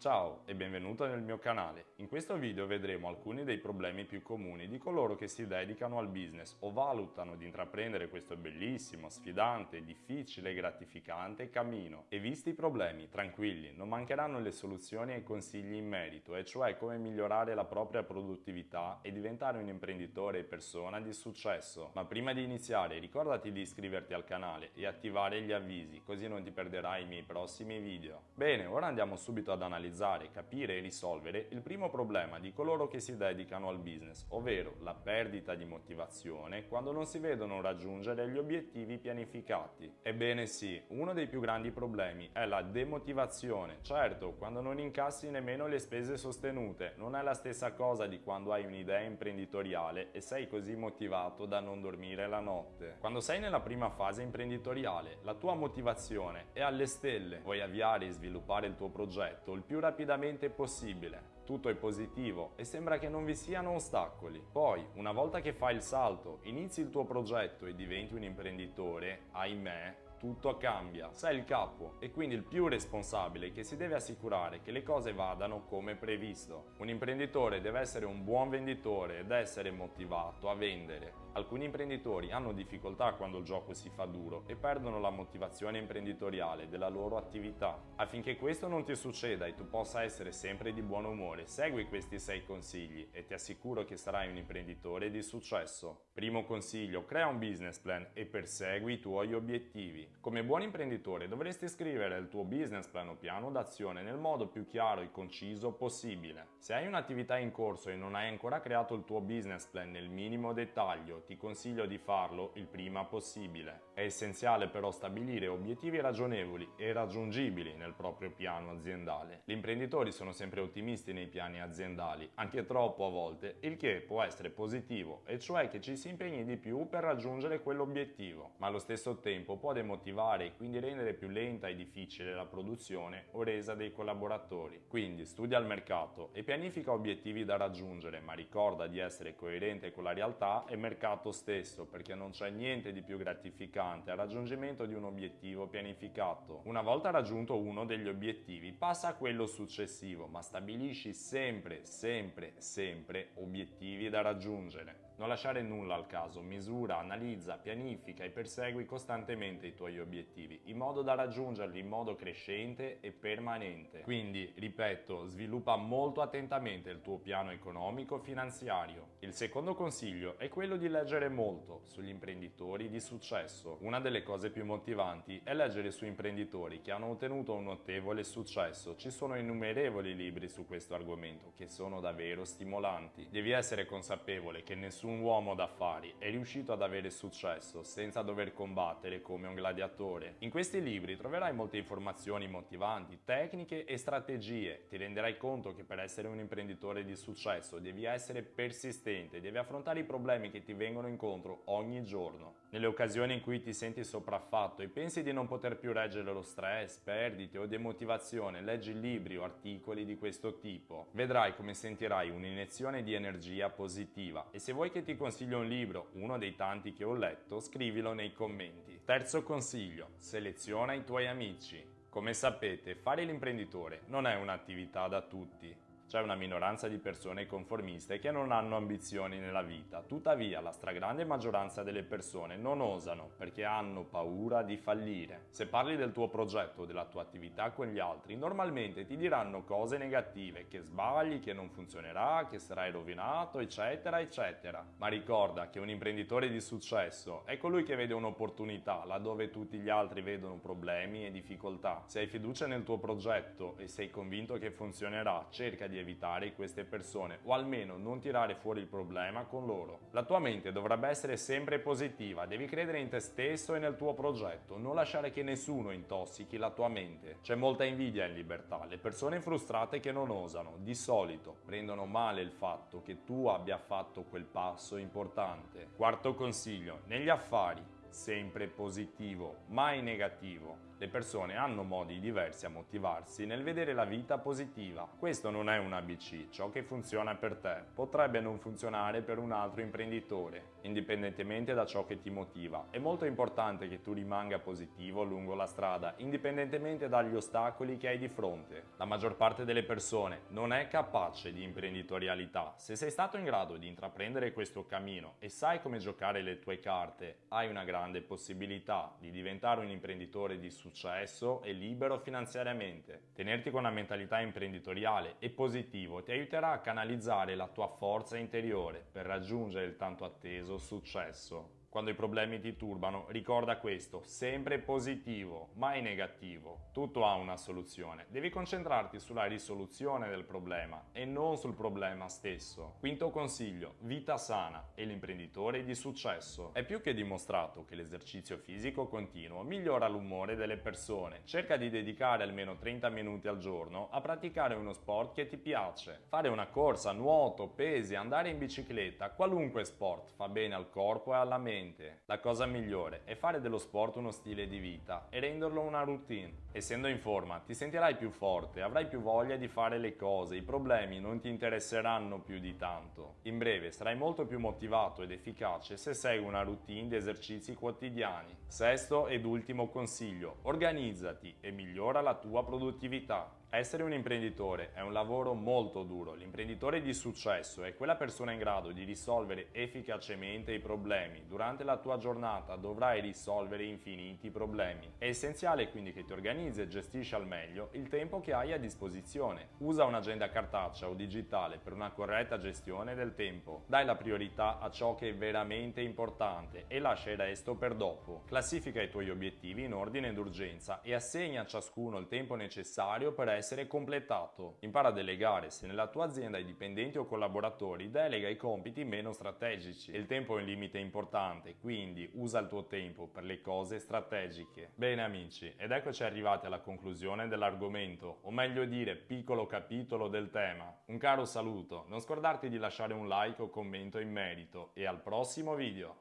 Ciao e benvenuto nel mio canale. In questo video vedremo alcuni dei problemi più comuni di coloro che si dedicano al business o valutano di intraprendere questo bellissimo, sfidante, difficile e gratificante cammino. E visti i problemi, tranquilli, non mancheranno le soluzioni e i consigli in merito, e cioè come migliorare la propria produttività e diventare un imprenditore e persona di successo. Ma prima di iniziare ricordati di iscriverti al canale e attivare gli avvisi, così non ti perderai i miei prossimi video. Bene, ora andiamo subito ad analizzare analizzare, capire e risolvere il primo problema di coloro che si dedicano al business, ovvero la perdita di motivazione quando non si vedono raggiungere gli obiettivi pianificati. Ebbene sì, uno dei più grandi problemi è la demotivazione. Certo, quando non incassi nemmeno le spese sostenute, non è la stessa cosa di quando hai un'idea imprenditoriale e sei così motivato da non dormire la notte. Quando sei nella prima fase imprenditoriale, la tua motivazione è alle stelle, vuoi avviare e sviluppare il tuo progetto il più rapidamente possibile. Tutto è positivo e sembra che non vi siano ostacoli. Poi, una volta che fai il salto, inizi il tuo progetto e diventi un imprenditore, ahimè, tutto cambia, sei il capo e quindi il più responsabile che si deve assicurare che le cose vadano come previsto. Un imprenditore deve essere un buon venditore ed essere motivato a vendere. Alcuni imprenditori hanno difficoltà quando il gioco si fa duro e perdono la motivazione imprenditoriale della loro attività. Affinché questo non ti succeda e tu possa essere sempre di buon umore, segui questi 6 consigli e ti assicuro che sarai un imprenditore di successo. Primo consiglio, crea un business plan e persegui i tuoi obiettivi. Come buon imprenditore dovresti scrivere il tuo business plan o piano d'azione nel modo più chiaro e conciso possibile. Se hai un'attività in corso e non hai ancora creato il tuo business plan nel minimo dettaglio, ti consiglio di farlo il prima possibile. È essenziale però stabilire obiettivi ragionevoli e raggiungibili nel proprio piano aziendale. Gli imprenditori sono sempre ottimisti nei piani aziendali, anche troppo a volte, il che può essere positivo, e cioè che ci si impegni di più per raggiungere quell'obiettivo, ma allo stesso tempo può demotivare motivare e quindi rendere più lenta e difficile la produzione o resa dei collaboratori. Quindi studia il mercato e pianifica obiettivi da raggiungere, ma ricorda di essere coerente con la realtà e il mercato stesso, perché non c'è niente di più gratificante al raggiungimento di un obiettivo pianificato. Una volta raggiunto uno degli obiettivi, passa a quello successivo, ma stabilisci sempre, sempre, sempre obiettivi da raggiungere. Non lasciare nulla al caso, misura, analizza, pianifica e persegui costantemente i tuoi obiettivi, in modo da raggiungerli in modo crescente e permanente. Quindi, ripeto, sviluppa molto attentamente il tuo piano economico finanziario. Il secondo consiglio è quello di leggere molto sugli imprenditori di successo. Una delle cose più motivanti è leggere su imprenditori che hanno ottenuto un notevole successo. Ci sono innumerevoli libri su questo argomento che sono davvero stimolanti. Devi essere consapevole che nessun un uomo d'affari è riuscito ad avere successo senza dover combattere come un gladiatore. In questi libri troverai molte informazioni motivanti, tecniche e strategie. Ti renderai conto che per essere un imprenditore di successo devi essere persistente, devi affrontare i problemi che ti vengono incontro ogni giorno. Nelle occasioni in cui ti senti sopraffatto e pensi di non poter più reggere lo stress, perdite o demotivazione, leggi libri o articoli di questo tipo. Vedrai come sentirai un'iniezione di energia positiva e se vuoi che ti consiglio un libro, uno dei tanti che ho letto, scrivilo nei commenti. Terzo consiglio, seleziona i tuoi amici. Come sapete, fare l'imprenditore non è un'attività da tutti. C'è una minoranza di persone conformiste che non hanno ambizioni nella vita, tuttavia la stragrande maggioranza delle persone non osano perché hanno paura di fallire. Se parli del tuo progetto della tua attività con gli altri, normalmente ti diranno cose negative, che sbagli, che non funzionerà, che sarai rovinato, eccetera, eccetera. Ma ricorda che un imprenditore di successo è colui che vede un'opportunità laddove tutti gli altri vedono problemi e difficoltà. Se hai fiducia nel tuo progetto e sei convinto che funzionerà, cerca di evitare queste persone o almeno non tirare fuori il problema con loro. La tua mente dovrebbe essere sempre positiva, devi credere in te stesso e nel tuo progetto, non lasciare che nessuno intossichi la tua mente. C'è molta invidia in libertà, le persone frustrate che non osano, di solito prendono male il fatto che tu abbia fatto quel passo importante. Quarto consiglio, negli affari sempre positivo, mai negativo. Le persone hanno modi diversi a motivarsi nel vedere la vita positiva. Questo non è un ABC, ciò che funziona per te potrebbe non funzionare per un altro imprenditore, indipendentemente da ciò che ti motiva. È molto importante che tu rimanga positivo lungo la strada, indipendentemente dagli ostacoli che hai di fronte. La maggior parte delle persone non è capace di imprenditorialità. Se sei stato in grado di intraprendere questo cammino e sai come giocare le tue carte, hai una grande possibilità di diventare un imprenditore di successo e libero finanziariamente. Tenerti con una mentalità imprenditoriale e positivo ti aiuterà a canalizzare la tua forza interiore per raggiungere il tanto atteso successo. Quando i problemi ti turbano, ricorda questo, sempre positivo, mai negativo. Tutto ha una soluzione. Devi concentrarti sulla risoluzione del problema e non sul problema stesso. Quinto consiglio, vita sana e l'imprenditore di successo. È più che dimostrato che l'esercizio fisico continuo migliora l'umore delle persone. Cerca di dedicare almeno 30 minuti al giorno a praticare uno sport che ti piace. Fare una corsa, nuoto, pesi, andare in bicicletta, qualunque sport fa bene al corpo e alla mente Ovviamente, la cosa migliore è fare dello sport uno stile di vita e renderlo una routine. Essendo in forma, ti sentirai più forte, avrai più voglia di fare le cose, i problemi non ti interesseranno più di tanto. In breve, sarai molto più motivato ed efficace se segui una routine di esercizi quotidiani. Sesto ed ultimo consiglio, organizzati e migliora la tua produttività. Essere un imprenditore è un lavoro molto duro. L'imprenditore di successo è quella persona in grado di risolvere efficacemente i problemi. Durante la tua giornata dovrai risolvere infiniti problemi. È essenziale quindi che ti organizzi e gestisci al meglio il tempo che hai a disposizione. Usa un'agenda cartacea o digitale per una corretta gestione del tempo. Dai la priorità a ciò che è veramente importante e lascia il resto per dopo. Classifica i tuoi obiettivi in ordine d'urgenza e assegna a ciascuno il tempo necessario per essere completato. Impara a delegare, se nella tua azienda hai dipendenti o collaboratori, delega i compiti meno strategici. Il tempo è un limite importante, quindi usa il tuo tempo per le cose strategiche. Bene amici, ed eccoci arrivati alla conclusione dell'argomento, o meglio dire piccolo capitolo del tema. Un caro saluto, non scordarti di lasciare un like o commento in merito e al prossimo video!